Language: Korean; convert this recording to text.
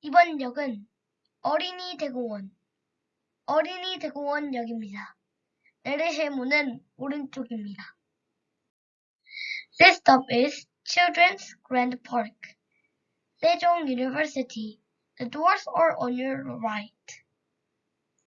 이번 역은 어린이 대공원, 어린이 대공원 역입니다. 내리실 문은 오른쪽입니다. This stop is Children's Grand Park, Sejong University. The doors are on your right.